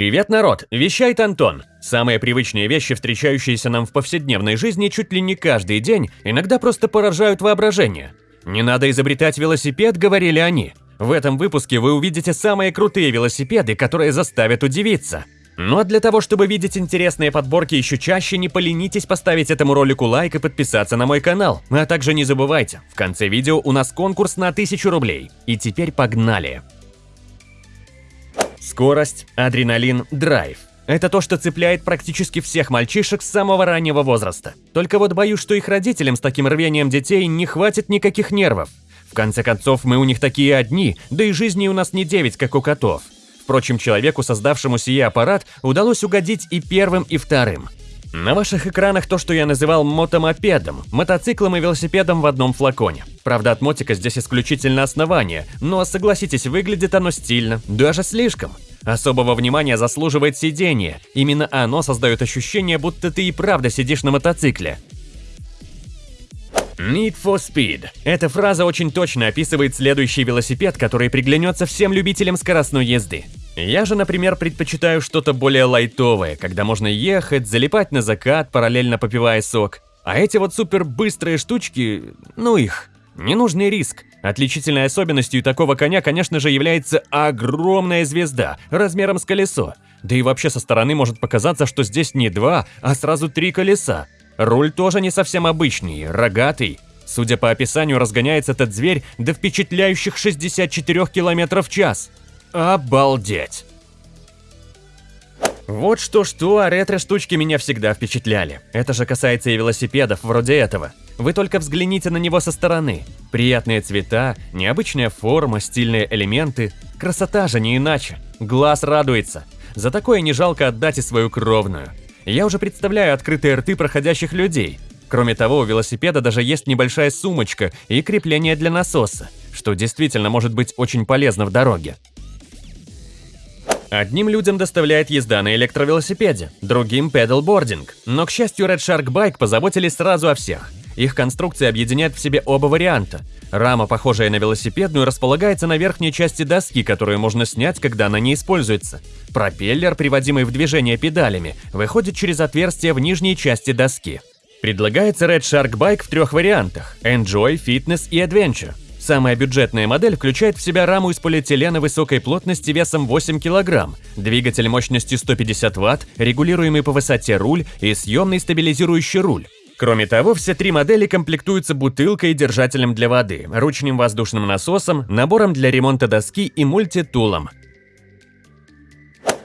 Привет, народ! Вещает Антон. Самые привычные вещи, встречающиеся нам в повседневной жизни чуть ли не каждый день, иногда просто поражают воображение. «Не надо изобретать велосипед», — говорили они. В этом выпуске вы увидите самые крутые велосипеды, которые заставят удивиться. Ну а для того, чтобы видеть интересные подборки еще чаще, не поленитесь поставить этому ролику лайк и подписаться на мой канал. А также не забывайте, в конце видео у нас конкурс на 1000 рублей. И теперь погнали! Скорость, адреналин, драйв. Это то, что цепляет практически всех мальчишек с самого раннего возраста. Только вот боюсь, что их родителям с таким рвением детей не хватит никаких нервов. В конце концов, мы у них такие одни, да и жизни у нас не девять, как у котов. Впрочем, человеку, создавшему сие аппарат, удалось угодить и первым, и вторым. На ваших экранах то, что я называл мотомопедом, мотоциклом и велосипедом в одном флаконе. Правда, от мотика здесь исключительно основание, но, согласитесь, выглядит оно стильно, даже слишком. Особого внимания заслуживает сидение, именно оно создает ощущение, будто ты и правда сидишь на мотоцикле. Need for Speed. Эта фраза очень точно описывает следующий велосипед, который приглянется всем любителям скоростной езды. Я же, например, предпочитаю что-то более лайтовое, когда можно ехать, залипать на закат, параллельно попивая сок. А эти вот супер быстрые штучки, ну их, ненужный риск. Отличительной особенностью такого коня, конечно же, является огромная звезда, размером с колесо. Да и вообще со стороны может показаться, что здесь не два, а сразу три колеса. Руль тоже не совсем обычный, рогатый. Судя по описанию, разгоняется этот зверь до впечатляющих 64 км в час. Обалдеть! Вот что-что, а ретро-штучки меня всегда впечатляли. Это же касается и велосипедов, вроде этого. Вы только взгляните на него со стороны. Приятные цвета, необычная форма, стильные элементы. Красота же не иначе. Глаз радуется. За такое не жалко отдать и свою кровную. Я уже представляю открытые рты проходящих людей. Кроме того, у велосипеда даже есть небольшая сумочка и крепление для насоса, что действительно может быть очень полезно в дороге. Одним людям доставляет езда на электровелосипеде, другим – педалбординг. Но, к счастью, Red Shark Bike позаботились сразу о всех. Их конструкция объединяет в себе оба варианта. Рама, похожая на велосипедную, располагается на верхней части доски, которую можно снять, когда она не используется. Пропеллер, приводимый в движение педалями, выходит через отверстие в нижней части доски. Предлагается Red Shark Bike в трех вариантах – Enjoy, Fitness и Adventure. Самая бюджетная модель включает в себя раму из полиэтилена высокой плотности весом 8 кг, двигатель мощностью 150 Вт, регулируемый по высоте руль и съемный стабилизирующий руль. Кроме того, все три модели комплектуются бутылкой и держателем для воды, ручным воздушным насосом, набором для ремонта доски и мультитулом.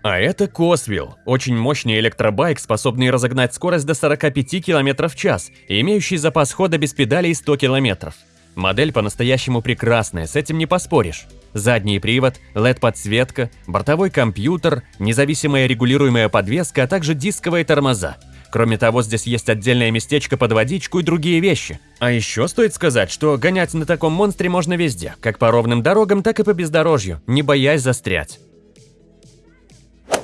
А это Косвилл, очень мощный электробайк, способный разогнать скорость до 45 км в час и имеющий запас хода без педалей 100 км. Модель по-настоящему прекрасная, с этим не поспоришь. Задний привод, LED-подсветка, бортовой компьютер, независимая регулируемая подвеска, а также дисковые тормоза. Кроме того, здесь есть отдельное местечко под водичку и другие вещи. А еще стоит сказать, что гонять на таком монстре можно везде, как по ровным дорогам, так и по бездорожью, не боясь застрять.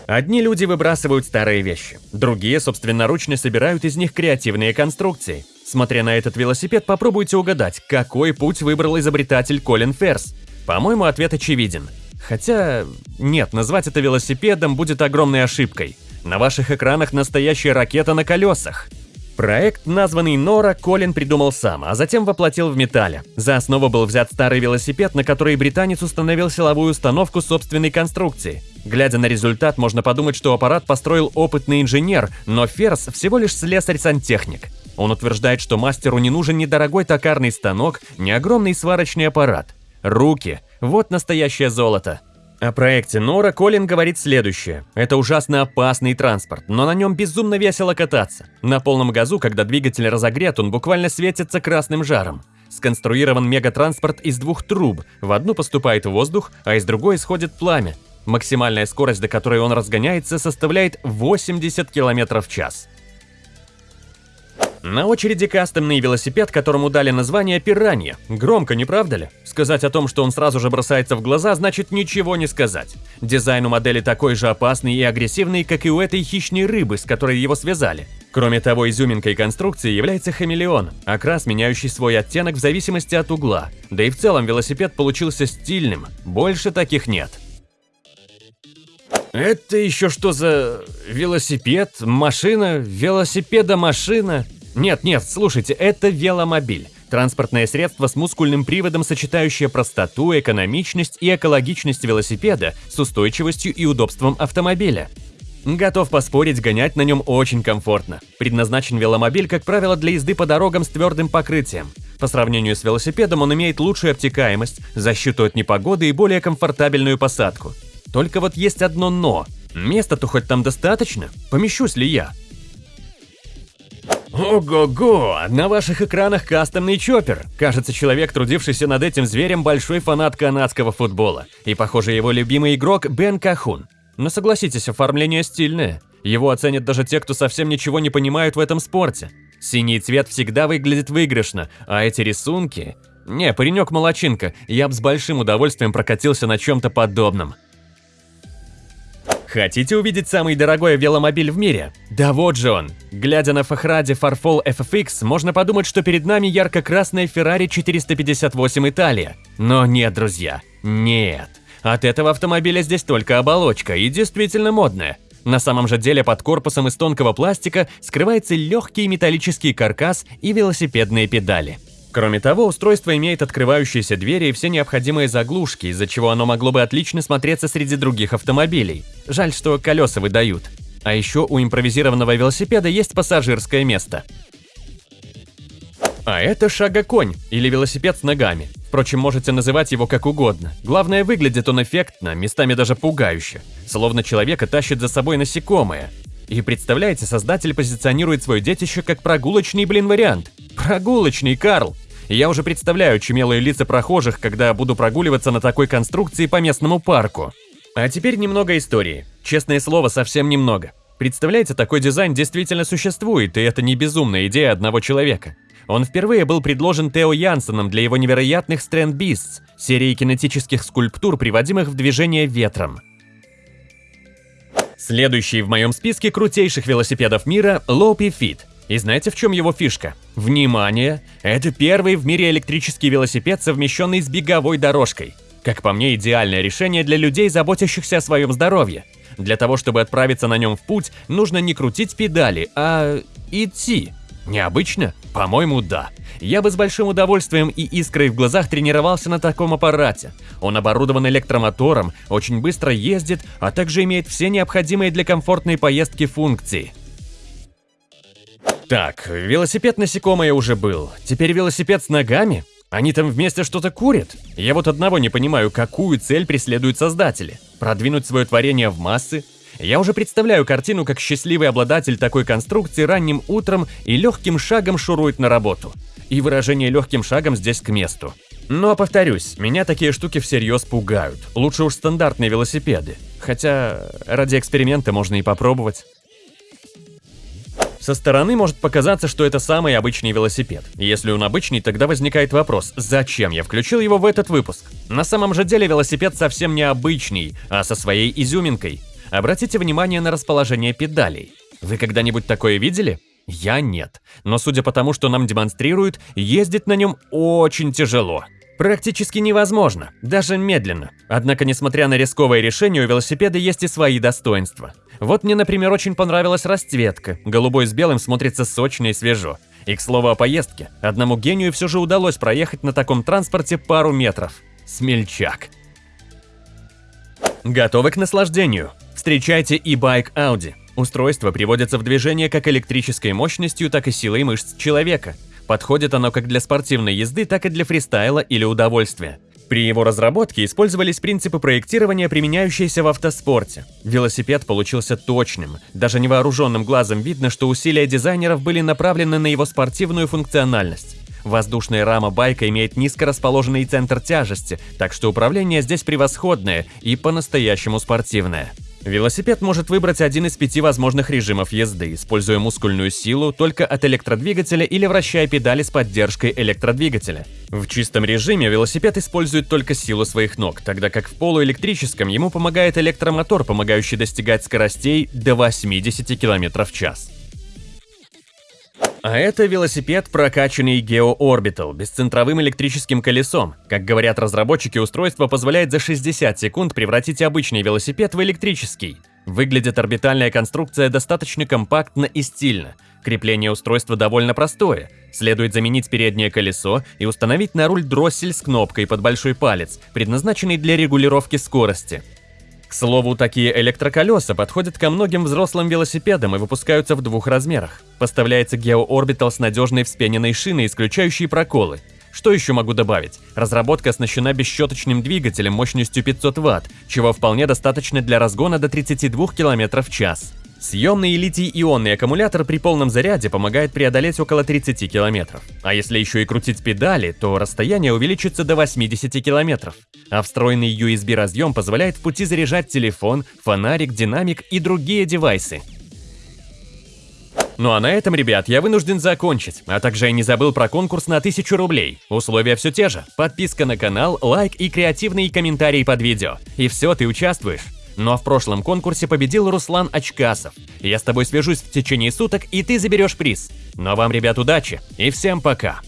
Одни люди выбрасывают старые вещи, другие собственноручно собирают из них креативные конструкции. Смотря на этот велосипед, попробуйте угадать, какой путь выбрал изобретатель Колин Ферс. По-моему, ответ очевиден. Хотя, нет, назвать это велосипедом будет огромной ошибкой. На ваших экранах настоящая ракета на колесах. Проект, названный Нора, Колин придумал сам, а затем воплотил в металле. За основу был взят старый велосипед, на который британец установил силовую установку собственной конструкции. Глядя на результат, можно подумать, что аппарат построил опытный инженер, но Ферс всего лишь слесарь-сантехник. Он утверждает, что мастеру не нужен ни дорогой токарный станок, ни огромный сварочный аппарат. Руки – вот настоящее золото. О проекте Нора Колин говорит следующее. Это ужасно опасный транспорт, но на нем безумно весело кататься. На полном газу, когда двигатель разогрет, он буквально светится красным жаром. Сконструирован мегатранспорт из двух труб. В одну поступает воздух, а из другой исходит пламя. Максимальная скорость, до которой он разгоняется, составляет 80 км в час. На очереди кастомный велосипед, которому дали название «Пиранья». Громко, не правда ли? Сказать о том, что он сразу же бросается в глаза, значит ничего не сказать. Дизайн у модели такой же опасный и агрессивный, как и у этой хищной рыбы, с которой его связали. Кроме того, изюминкой конструкции является хамелеон, окрас, меняющий свой оттенок в зависимости от угла. Да и в целом велосипед получился стильным, больше таких нет. Это еще что за велосипед, машина, велосипеда-машина? Нет, нет, слушайте, это веломобиль. Транспортное средство с мускульным приводом, сочетающее простоту, экономичность и экологичность велосипеда с устойчивостью и удобством автомобиля. Готов поспорить, гонять на нем очень комфортно. Предназначен веломобиль, как правило, для езды по дорогам с твердым покрытием. По сравнению с велосипедом он имеет лучшую обтекаемость, защиту от непогоды и более комфортабельную посадку. Только вот есть одно «но». Места-то хоть там достаточно? Помещусь ли я? Ого-го! На ваших экранах кастомный чоппер. Кажется, человек, трудившийся над этим зверем, большой фанат канадского футбола. И, похоже, его любимый игрок Бен Кахун. Но согласитесь, оформление стильное. Его оценят даже те, кто совсем ничего не понимают в этом спорте. Синий цвет всегда выглядит выигрышно, а эти рисунки... Не, паренек молочинка, я бы с большим удовольствием прокатился на чем-то подобном. Хотите увидеть самый дорогой веломобиль в мире? Да вот же он! Глядя на Фахради Farfall FFX, можно подумать, что перед нами ярко-красная Ferrari 458 Италия. Но нет, друзья, нет. От этого автомобиля здесь только оболочка и действительно модная. На самом же деле под корпусом из тонкого пластика скрывается легкий металлический каркас и велосипедные педали. Кроме того, устройство имеет открывающиеся двери и все необходимые заглушки, из-за чего оно могло бы отлично смотреться среди других автомобилей. Жаль, что колеса выдают. А еще у импровизированного велосипеда есть пассажирское место. А это шагоконь или велосипед с ногами. Впрочем, можете называть его как угодно. Главное, выглядит он эффектно, местами даже пугающе. Словно человека тащит за собой насекомое. И представляете, создатель позиционирует свое детище как прогулочный, блин, вариант. Прогулочный, Карл! Я уже представляю чумелые лица прохожих, когда буду прогуливаться на такой конструкции по местному парку. А теперь немного истории. Честное слово, совсем немного. Представляете, такой дизайн действительно существует, и это не безумная идея одного человека. Он впервые был предложен Тео Янсеном для его невероятных Strand Beasts, серии кинетических скульптур, приводимых в движение ветром. Следующий в моем списке крутейших велосипедов мира – Lopi Fit. И знаете, в чем его фишка? Внимание! Это первый в мире электрический велосипед, совмещенный с беговой дорожкой. Как по мне, идеальное решение для людей, заботящихся о своем здоровье. Для того, чтобы отправиться на нем в путь, нужно не крутить педали, а идти. Необычно? По-моему, да. Я бы с большим удовольствием и искрой в глазах тренировался на таком аппарате. Он оборудован электромотором, очень быстро ездит, а также имеет все необходимые для комфортной поездки функции. Так, велосипед насекомое уже был. Теперь велосипед с ногами? Они там вместе что-то курят? Я вот одного не понимаю, какую цель преследуют создатели. Продвинуть свое творение в массы? Я уже представляю картину, как счастливый обладатель такой конструкции ранним утром и легким шагом шурует на работу. И выражение «легким шагом» здесь к месту. Но, повторюсь, меня такие штуки всерьез пугают. Лучше уж стандартные велосипеды. Хотя, ради эксперимента можно и попробовать. Со стороны может показаться, что это самый обычный велосипед. Если он обычный, тогда возникает вопрос, зачем я включил его в этот выпуск? На самом же деле велосипед совсем не обычный, а со своей изюминкой. Обратите внимание на расположение педалей. Вы когда-нибудь такое видели? Я нет. Но судя по тому, что нам демонстрируют, ездить на нем очень тяжело. Практически невозможно, даже медленно. Однако, несмотря на рисковое решение, у велосипеда есть и свои достоинства. Вот мне, например, очень понравилась расцветка. Голубой с белым смотрится сочно и свежо. И, к слову о поездке, одному гению все же удалось проехать на таком транспорте пару метров. Смельчак. Готовы к наслаждению? Встречайте e-bike Audi. Устройство приводится в движение как электрической мощностью, так и силой мышц человека. Подходит оно как для спортивной езды, так и для фристайла или удовольствия. При его разработке использовались принципы проектирования, применяющиеся в автоспорте. Велосипед получился точным. Даже невооруженным глазом видно, что усилия дизайнеров были направлены на его спортивную функциональность. Воздушная рама байка имеет низко расположенный центр тяжести, так что управление здесь превосходное и по-настоящему спортивное. Велосипед может выбрать один из пяти возможных режимов езды, используя мускульную силу только от электродвигателя или вращая педали с поддержкой электродвигателя. В чистом режиме велосипед использует только силу своих ног, тогда как в полуэлектрическом ему помогает электромотор, помогающий достигать скоростей до 80 км в час. А это велосипед, прокачанный Geo Orbital, бесцентровым электрическим колесом. Как говорят разработчики, устройство позволяет за 60 секунд превратить обычный велосипед в электрический. Выглядит орбитальная конструкция достаточно компактно и стильно. Крепление устройства довольно простое. Следует заменить переднее колесо и установить на руль дроссель с кнопкой под большой палец, предназначенный для регулировки скорости. К слову, такие электроколеса подходят ко многим взрослым велосипедам и выпускаются в двух размерах. Поставляется Geo Orbital с надежной вспененной шиной, исключающей проколы. Что еще могу добавить? Разработка оснащена бесщеточным двигателем мощностью 500 Вт, чего вполне достаточно для разгона до 32 км в час. Съемный литий-ионный аккумулятор при полном заряде помогает преодолеть около 30 км. А если еще и крутить педали, то расстояние увеличится до 80 км. А встроенный USB-разъем позволяет в пути заряжать телефон, фонарик, динамик и другие девайсы. Ну а на этом, ребят, я вынужден закончить. А также я не забыл про конкурс на 1000 рублей. Условия все те же. Подписка на канал, лайк и креативные комментарии под видео. И все, ты участвуешь. Ну а в прошлом конкурсе победил Руслан Очкасов. Я с тобой свяжусь в течение суток, и ты заберешь приз. Но вам, ребят, удачи и всем пока.